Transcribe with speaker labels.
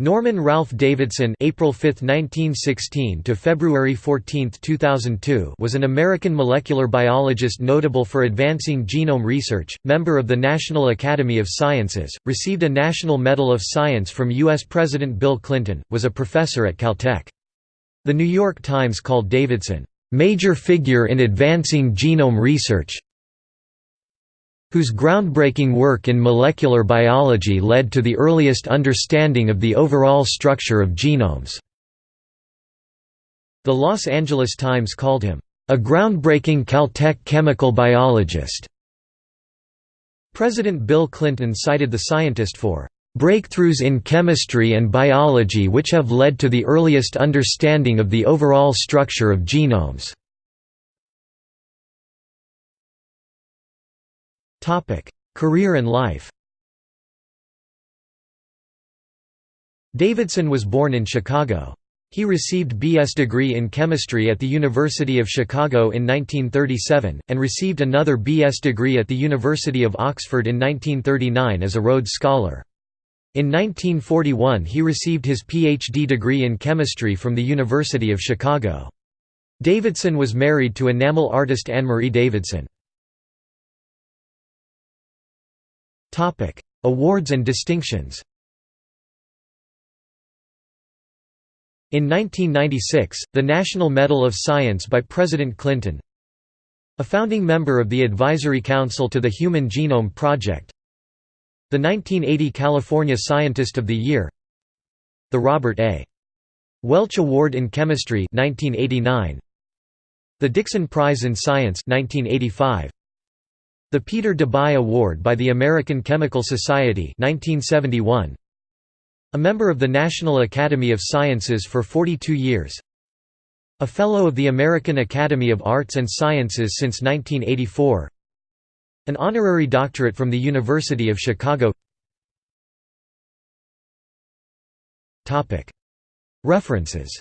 Speaker 1: Norman Ralph Davidson April 5, 1916 to February 14, 2002 was an American molecular biologist notable for advancing genome research, member of the National Academy of Sciences, received a National Medal of Science from U.S. President Bill Clinton, was a professor at Caltech. The New York Times called Davidson, "...major figure in advancing genome research whose groundbreaking work in molecular biology led to the earliest understanding of the overall structure of genomes." The Los Angeles Times called him, "...a groundbreaking Caltech chemical biologist." President Bill Clinton cited the scientist for breakthroughs in chemistry and biology which have led to the earliest understanding of the overall structure of genomes." Career and life Davidson was born in Chicago. He received B.S. degree in chemistry at the University of Chicago in 1937, and received another B.S. degree at the University of Oxford in 1939 as a Rhodes Scholar. In 1941 he received his Ph.D. degree in chemistry from the University of Chicago. Davidson was married to enamel artist Anne-Marie Davidson. Awards and distinctions In 1996, the National Medal of Science by President Clinton A founding member of the Advisory Council to the Human Genome Project The 1980 California Scientist of the Year The Robert A. Welch Award in Chemistry 1989 The Dixon Prize in Science 1985 the Peter Debye Award by the American Chemical Society 1971. A member of the National Academy of Sciences for 42 years. A Fellow of the American Academy of Arts and Sciences since 1984. An honorary doctorate from the University of Chicago References